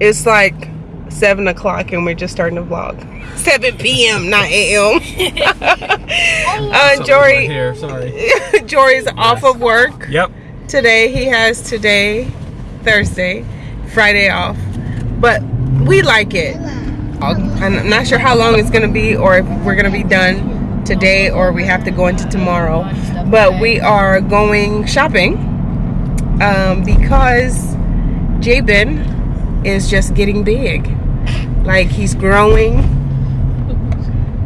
It's like 7 o'clock and we're just starting to vlog. 7 p.m., not a.m. uh, Jory, here. Sorry. Jory's off of work Yep. today. He has today, Thursday, Friday off. But we like it. I'll- I'm not sure how long it's going to be or if we're going to be done today or we have to go into tomorrow. But we are going shopping um, because Jabin is just getting big. Like he's growing.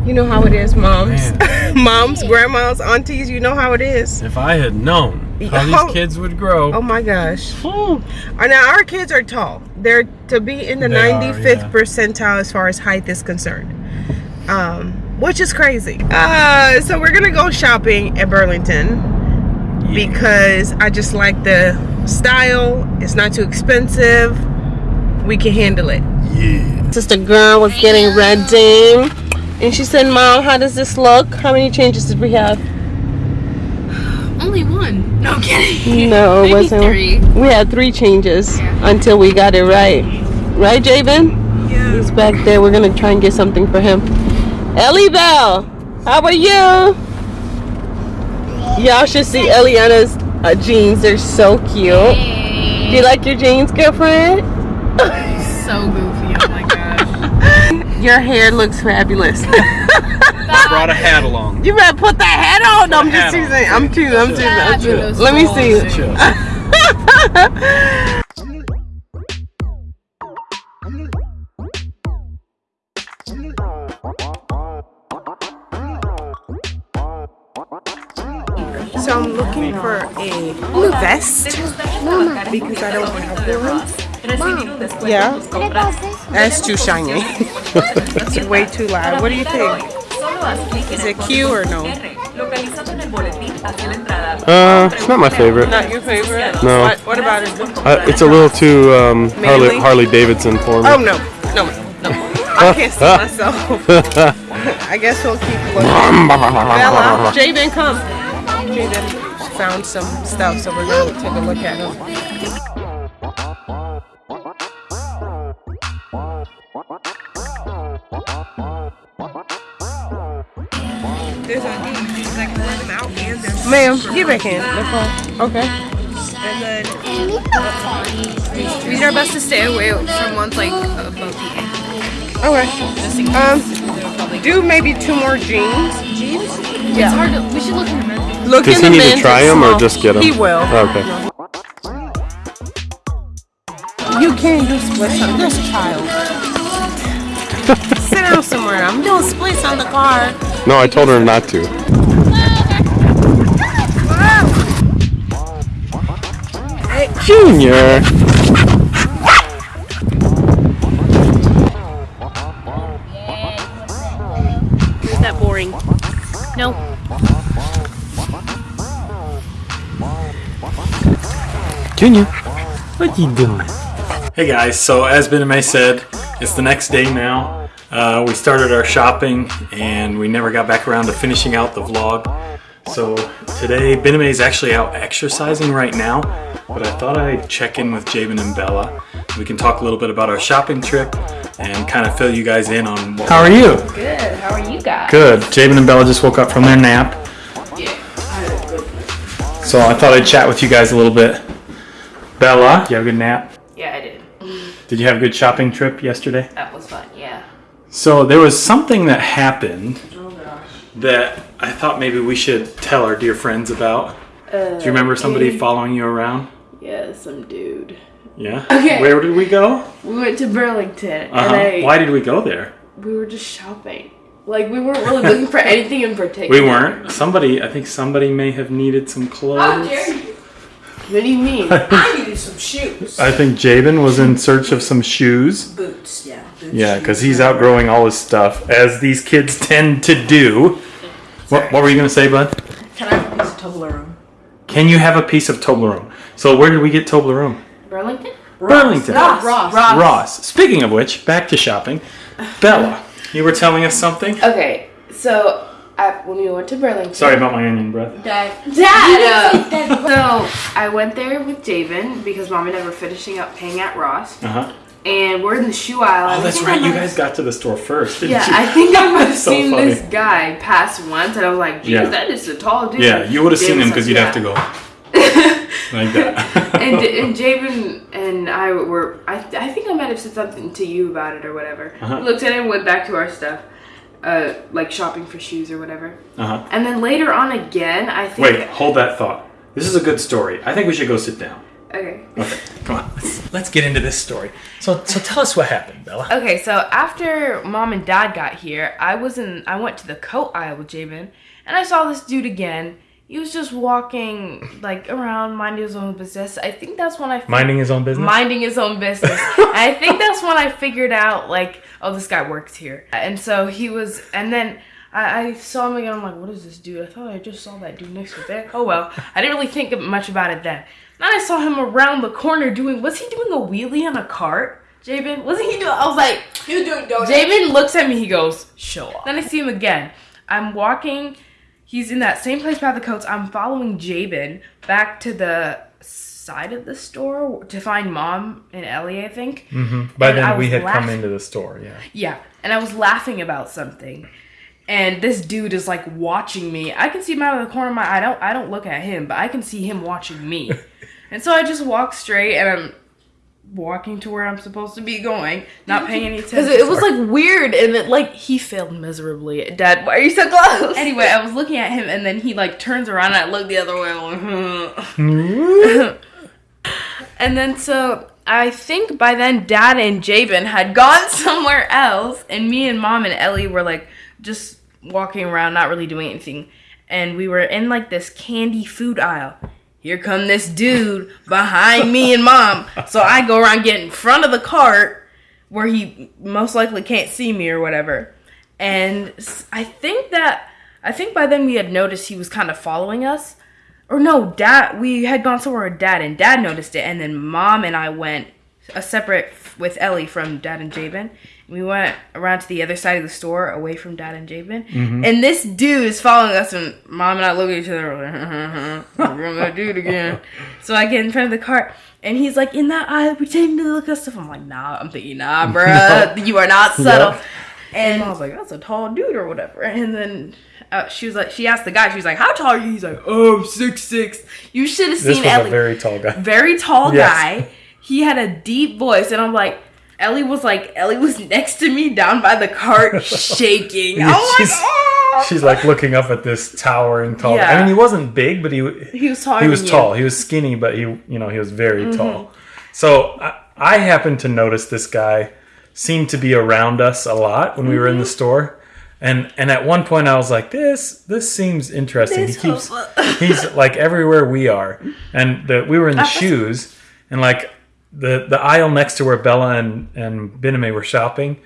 You know how it is, moms. moms, grandmas, aunties, you know how it is. If I had known how Oh. these kids would grow. Oh my gosh. Now our kids are tall. They're to be in the They are, 95th yeah. percentile as far as height is concerned. Um, which is crazy. Uh, so we're gonna go shopping at Burlington because I just like the style. It's not too expensive. We can handle it. Yeah. Sister girl was getting ready. And she said, Mom, how does this look? How many changes did we have? Only one. No I'm kidding. No, it wasn't. three. We had three changes until we got it right. Right, Jabin? Yeah. He's back there. We're gonna try and get something for him. Ellie Bell, how are you? Y'all should see Eliana's uh, jeans. They're so cute. Do you like your jeans, girlfriend? So goofy. Oh my gosh. Your hair looks fabulous. I brought a hat along. you better put that hat on. No, I'm Hat just on. teasing. I'm teasing. I'm teasing. I'm teasing. Let me see. So I'm looking for a vest because I don't have one. Yeah, that's too shiny. It's way too loud. What do you think? Is it cute or no? Uh, it's not my favorite. Not your favorite? No. What, what about it? Uh, it's a little too um, Harley, Harley Davidson for me. Oh no, no, no. I can't see myself. I guess we'll keep looking. Bella, Jaden, come. Jaden found some stuff, so we're gonna take a look at them. There's a like one out and there's Ma'am, get back in. Nicole. Okay. And then We did our best to stay away from ones like above the ankle. okay. Just in case. Um, do maybe two more jeans. jeans. It's hard to. We should look in the men's. Look Does in he the need to try and 'em or small. just get 'em? He will. Okay. You can't do splits on this child. Sit down somewhere. I'm doing splits on the car. No, I told her not to. Junior. Is that boring? No. Junior. What you doing? Hey guys, so as Ben and May said, it's the next day now. Uh, we started our shopping and we never got back around to finishing out the vlog. So today, Bename is actually out exercising right now, but I thought I'd check in with Jabin and Bella. We can talk a little bit about our shopping trip and kind of fill you guys in on what How are you? Good. How are you guys? Good. Jabin and Bella just woke up from their nap. Yeah, So I thought I'd chat with you guys a little bit. Bella, you have a good nap? Yeah, I did. Did you have a good shopping trip yesterday? That was fun. Yeah. So there was something that happened that I thought maybe we should tell our dear friends about. Do you remember somebody following you around? Yeah, some dude. Yeah. Okay. Where did we go? We went to Burlington Uh-huh. and I Why did we go there? we were just shopping. Like we weren't really looking for anything in particular. We weren't. Somebody, I think somebody may have needed some clothes. What do you mean? I needed some shoes. I think Jabin was in search of some shoes. Boots, yeah. Boots, Yeah, because he's outgrowing all his stuff, as these kids tend to do. What, what were you going to say, bud? Can I have a piece of Toblerone? Can you have a piece of Toblerone? So where did we get Toblerone? Burlington? Burlington. Ross. Ross. Ross. Speaking of which, back to shopping. Bella, you were telling us something? Okay, so I, when we went to Burlington. Sorry about my onion breath. Dad. Dad! So I went there with Javen because mom and I were finishing up paying at Ross, Uh huh. And we're in the shoe aisle. Oh, that's right. You guys got to the store first. Didn't Yeah, you? I think I might have So seen funny. this guy pass once, and I was like, "Geez, Yeah. that is a tall dude." Yeah, you would have seen him because you'd have to go like that. and and Javen and I were I, I think I might have said something to you about it or whatever. Uh-huh. Looked at him, went back to our stuff, uh, like shopping for shoes or whatever. uh-huh. And then later on again, I think. Wait, hold that thought. This is a good story. I think we should go sit down. Okay. Okay, come on. Let's, let's get into this story. So, so tell us what happened, Bella. Okay, so after mom and dad got here, I was in. I went to the coat aisle with Javen, and I saw this dude again. He was just walking like around, minding his own business. I think that's when I fig- Minding his own business. minding his own business. And I think that's when I figured out like, oh, this guy works here. And so he was, and then I, I saw him again. I'm like, what is this dude? I thought I just saw that dude next to there. Oh well, I didn't really think much about it then. Then I saw him around the corner doing. Was he doing a wheelie on a cart? Jabin, wasn't he doing? I was like, He was doing donuts. Jabin looks at me. He goes, "Show off." Then I see him again. I'm walking. He's in that same place by the coats. I'm following Jabin back to the side of the store to find mom and Ellie. I think. Mm-hmm. By And then we was had come into the store. Yeah. Yeah, and I was laughing about something, and this dude is like watching me. I can see him out of the corner of my eye. I don't. I don't look at him, but I can see him watching me. and so I just walk straight, and I'm walking to where I'm supposed to be going, not paying any attention. Because it was like weird and it like he failed miserably. Dad, why are you so close? Anyway, I was looking at him, and then he like turns around, and I look the other way. Like, and then so I think by then Dad and Jabin had gone somewhere else, and me and Mom and Ellie were like just walking around, not really doing anything. And we were in like this candy food aisle. Here come this dude behind me and Mom. So I go around get in front of the cart where he most likely can't see me or whatever. And I think that I think by then we had noticed he was kind of following us. Or no, dad we had gone somewhere with dad and dad noticed it and then mom and I went a separate f- with Ellie from dad and Jabin. We went around to the other side of the store away from dad and Jabin. And this dude is following us and mom and I look at each other like, we're that dude again. So I get in front of the cart and he's like in that aisle pretending to look at stuff. I'm like, nah, I'm thinking, nah, bruh, you are not subtle. And I was like, that's a tall dude or whatever. And then uh, she was like, she asked the guy, she was like, how tall are you? He's like, oh, I'm six six. You should have seen This was Ellie. a very tall guy. very tall Yes. guy. He had a deep voice, and I'm like, Ellie was like, Ellie was next to me down by the cart, shaking. I'm like, she's, oh. she's like looking up at this towering tall. Yeah. I mean, he wasn't big, but he He was taller he was than you. tall. He was skinny, but he you know he was very Mm-hmm. tall. So I, I happened to notice this guy seemed to be around us a lot when we were in Mm-hmm. the store. And and at one point I was like, this this seems interesting. This he keeps he's like everywhere we are. And the we were in the shoes and like the the aisle next to where Bella and and Biname were shopping,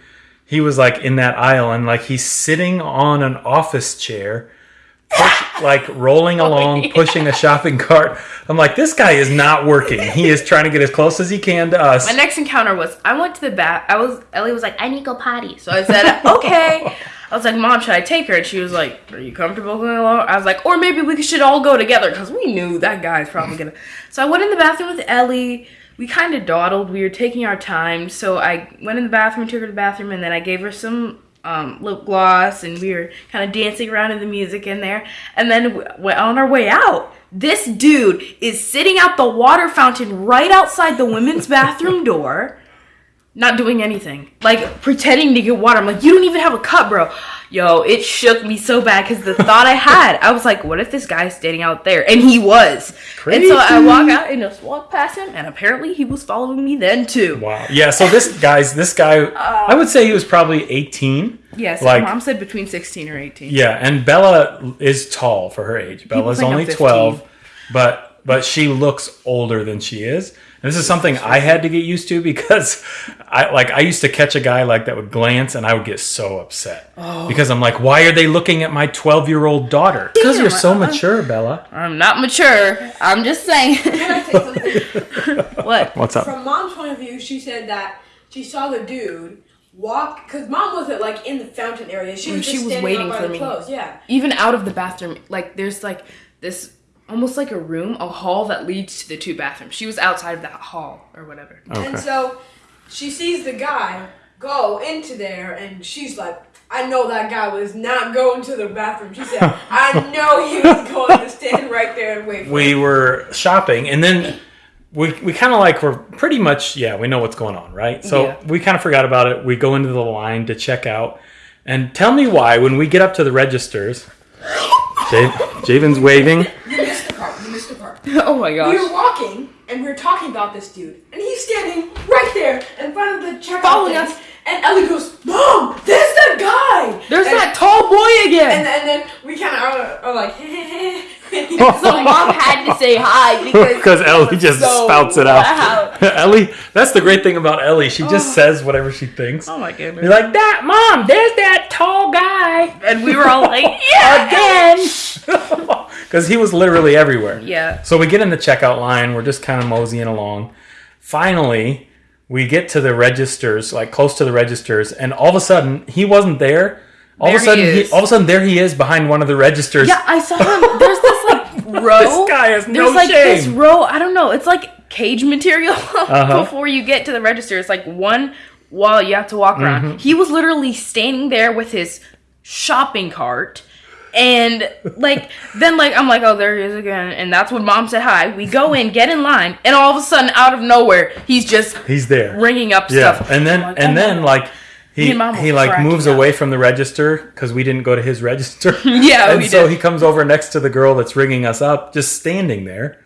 he was like in that aisle and like he's sitting on an office chair push, like rolling oh, along pushing a shopping cart i'm like this guy is not working he is trying to get as close as he can to us My next encounter was I went to the bath. I was Ellie was like, I need to go potty. So I said, okay. I was like, Mom, should I take her? And she was like, Are you comfortable going alone? I was like, or maybe we should all go together because we knew that guy's probably gonna. So I went in the bathroom with Ellie. We kind of dawdled. We were taking our time. So I went in the bathroom, took her to the bathroom, and then I gave her some um, lip gloss, and we were kind of dancing around in the music in there. And then on our way out, this dude is sitting at the water fountain right outside the women's bathroom door, not doing anything, like pretending to get water. I'm like, you don't even have a cup, bro. Yo, it shook me so bad because the thought I had, I was like, what if this guy's standing out there? And he was. Crazy. And so I walk out and just walk past him, and apparently he was following me then too. wow yeah so this guy's this guy uh, i would say he was probably 18 Yes, Like- mom said between 16 or 18. yeah and bella is tall for her age bella's only 12 but but she looks older than she is and this is something i had to get used to because i like i used to catch a guy like that would glance and i would get so upset Oh. because i'm like why are they looking at my 12 year old daughter because you're so mature bella I'm not mature. I'm just saying. Can I say something? what? what's up From mom's point of view, she said that she saw the dude walk because mom wasn't like in the fountain area. She was she just was standing waiting for me. Clothes. Yeah. Even out of the bathroom, like there's like this almost like a room, a hall that leads to the two bathrooms. She was outside of that hall or whatever. And so she sees the guy go into there, and she's like, I know that guy was not going to the bathroom. She said, I know he was going to stand right there and wait for we were shopping and then we, we kind of like we're pretty much yeah we know what's going on right so Yeah. we kind of forgot about it we go into the line to check out and tell me why when we get up to the registers J- Javen's waving You missed the part. You missed the part. oh my We were gosh. walking and we were talking about this dude, and he's standing right there in front of the checkout Following things, us. And Ellie goes, "Mom, there's that guy." There's and, that tall boy again. and then we kind of are, are like, So mom had to say hi because because Ellie just so spouts it out. Ellie that's the great thing about Ellie she just oh. says whatever she thinks Oh my goodness. you're like that mom there's that tall guy and we were all like, yeah, again because he was literally everywhere Yeah. So we get in the checkout line. We're just kind of moseying along. Finally, we get to the registers, like close to the registers, and all of a sudden he wasn't there. All of There a sudden, he he, is. all of a sudden there he is behind one of the registers. Yeah, I saw him. There's this like row. This guy has There's no like this row. I don't know. It's like cage material Uh-huh. before you get to the register. It's like one wall you have to walk around. Mm-hmm. He was literally standing there with his shopping cart. And like then like I'm like oh there he is again and that's when mom said hi we go in get in line and all of a sudden out of nowhere he's just He's there. ringing up Yeah, stuff and then oh I'm like, and oh then my like he Me and Mom were he like moves up. away from the register because we didn't go to his register. Yeah, and we so did. he comes over next to the girl that's ringing us up, just standing there.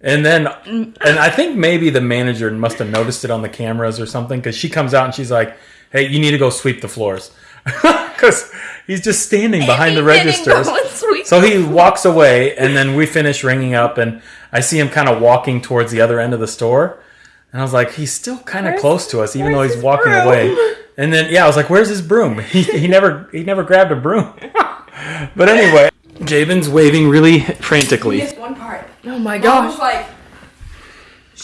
And then, and I think maybe the manager must have noticed it on the cameras or something because she comes out and she's like, "Hey, you need to go sweep the floors," because he's just standing behind the He didn't registers. So he walks away, and then we finish ringing up, and I see him kind of walking towards the other end of the store. And I was like, he's still kind of close to us, even though he's walking broom? away. And then, yeah, I was like, where's his broom? He, he never he never grabbed a broom. but anyway, Jabin's waving really frantically. missed one part. oh my Mom was gosh like,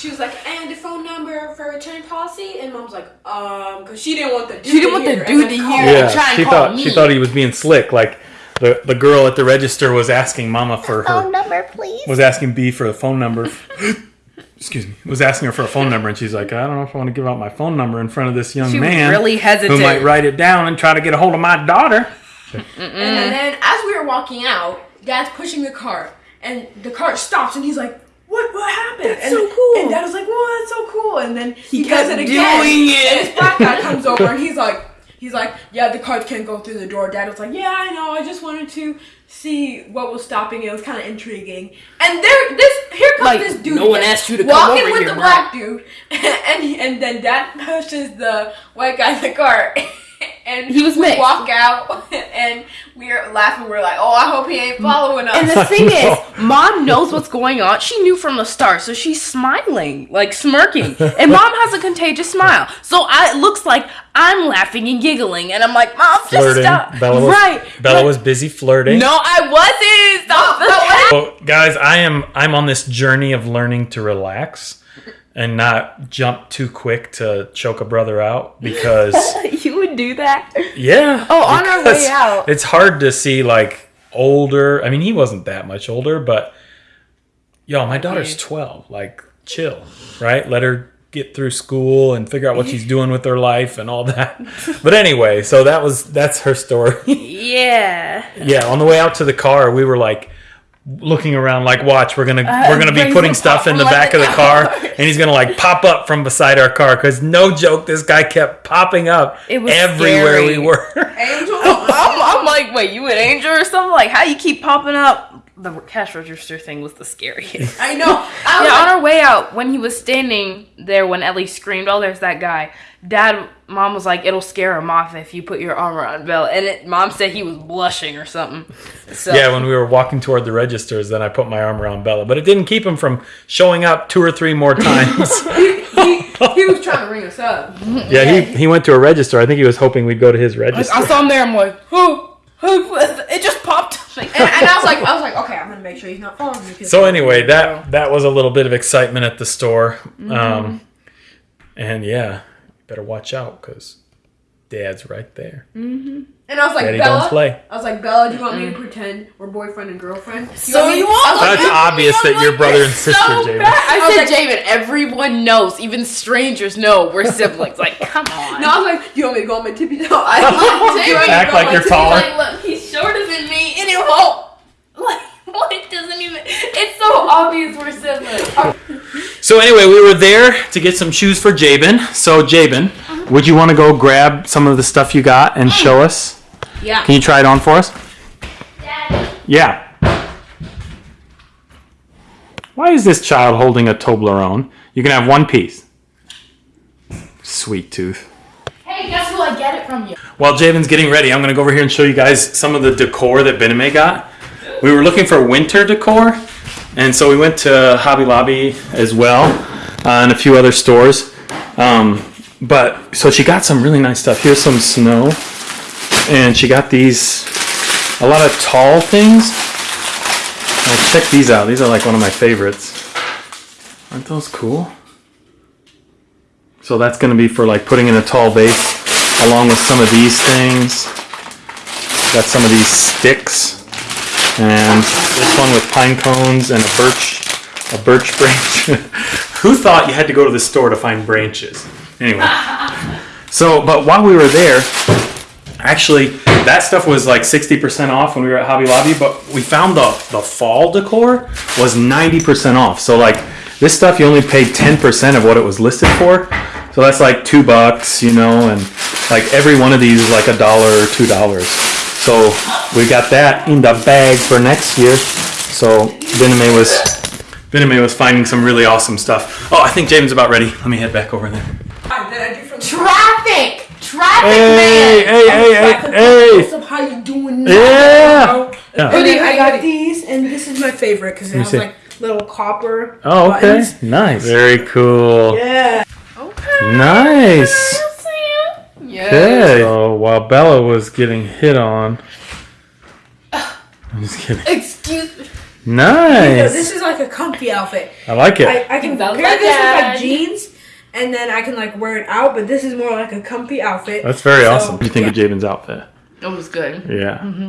she was like, and the phone number for return policy, and mom's like, um, because she didn't want the dude. She didn't want to the hear, dude and then to call hear. her. Yeah, Yeah, try and she call thought she thought he was being slick. Like the the girl at the register was asking Mama for her phone number, please. was asking B for a phone number. Excuse me. Was asking her for a phone number, and she's like, I don't know if I want to give out my phone number in front of this young She was man really hesitant. who might write it down and try to get a hold of my daughter. And then as we were walking out, Dad's pushing the cart, and the cart stops, and he's like, "What? What happened?" That's and, so cool. And Dad was like, "Whoa, that's so cool!" And then he, kept does it again. doing it. And this black guy comes over, and he's like, "He's like, yeah, the carts can't go through the door." Dad was like, "Yeah, I know. I just wanted to see what was stopping it. It was kind of intriguing." And there, this here comes Like, this dude. no one asked you to come walking over with here, the bro. black dude, and and then Dad pushes the white guy in the cart. And He was we mixed. walk out and we're laughing. We're like, "Oh, I hope he ain't following us." And the thing is, mom knows what's going on. She knew from the start, so she's smiling, like smirking. And mom has a contagious smile. So I, it looks like I'm laughing and giggling. And I'm like, Mom, just Flirting. stop. Bella was, right. Bella right. was busy flirting. No, I wasn't. Stop No, the So, guys, I am I'm on this journey of learning to relax and not jump too quick to choke a brother out because You would do that? yeah. Oh, on our way out. It's hard to see like older. I mean, he wasn't that much older, but yo, my daughter's 12. Like chill, right? Let her get through school and figure out what she's doing with her life and all that. But anyway, so that was that's her story. Yeah. Yeah, on the way out to the car, we were like looking around, like, watch, we're gonna we're gonna be putting stuff in the back of the car, and he's gonna like pop up from beside our car. Cause no joke, this guy kept popping up It was everywhere scary. we were. Angel, I'm, I'm like, wait, you an angel or something? Like, how you keep popping up? The cash register thing was the scariest. I know. I Yeah, like, on our way out, when he was standing there, when Ellie screamed, "Oh, there's that guy!" Dad, mom was like, "It'll scare him off if you put your arm around Bella," and it, mom said he was blushing or something. So Yeah, when we were walking toward the registers, then I put my arm around Bella, but it didn't keep him from showing up two or three more times. he, he was trying to ring us up. And yeah, he, he went to a register. I think he was hoping we'd go to his register. I saw him there. I'm like, who? Who? It just popped. and I was like, I was like, okay, I'm gonna make sure he's not following me. 'cause- So anyway, that that was a little bit of excitement at the store, Mm-hmm. um, and yeah, better watch out because Dad's right there. Mm-hmm. And I was like, Daddy Bella. don't play. I was like, Bella, do you want me to mm. pretend we're boyfriend and girlfriend? You So want me- you want I was like, That's obvious that you're brother and sister, Javen. I was said, like- Javen, everyone knows, even strangers know we're siblings. Like, come on. No, I was like, do you want me to go on my tippy toe? I Javen, Act like you're he's taller. Like, look, he's shorter than me, and he won't. Like, what? It doesn't even. It's so obvious we're siblings. So anyway, we were there to get some shoes for Jabin. So Jabin, would you want to go grab some of the stuff you got and show us? Yeah. Can you try it on for us? Yeah. Why is this child holding a Toblerone? You can have one piece. Sweet tooth. hey, guess who I get it from you? While Javen's getting ready, I'm gonna go over here and show you guys some of the decor that Bename got. We were looking for winter decor, and so we went to Hobby Lobby as well, uh, and a few other stores. Um, but so she got some really nice stuff. Here's some snow, and she got these a lot of tall things. Now check these out. These are like one of my favorites. Aren't those cool? So that's gonna be for like putting in a tall vase along with some of these things. Got some of these sticks, and this one with pine cones and a birch, a birch branch. Who thought you had to go to the store to find branches? Anyway, so but while we were there, actually that stuff was like 60% off when we were at Hobby Lobby, but we found the the fall decor was 90% off. So like this stuff you only paid 10% of what it was listed for. So that's like two bucks, you know, and like every one of these is like a dollar or two dollars. So we got that in the bag for next year. So Bename was Bename was finding some really awesome stuff. Oh, I think James about ready. Let me head back over there. I Traffic! Traffic, Hey, man! hey, hey, hey, What's hey! up? How you doing? Yeah. Yeah. And then I got these, and this is my favorite because it has see. like little copper. Oh, okay. buttons. Nice. Very cool. Yeah. Okay. Nice. Yeah. Okay. So while Bella was getting hit on, I'm just kidding. Excuse me. So Nice. this is like a comfy outfit. I like it. I, I can Sounds pair like this with like jeans, and then I can like wear it out. But this is more like a comfy outfit. That's very So, awesome. What do you think yeah. of Jabin's outfit? It was good. Yeah. Mm-hmm.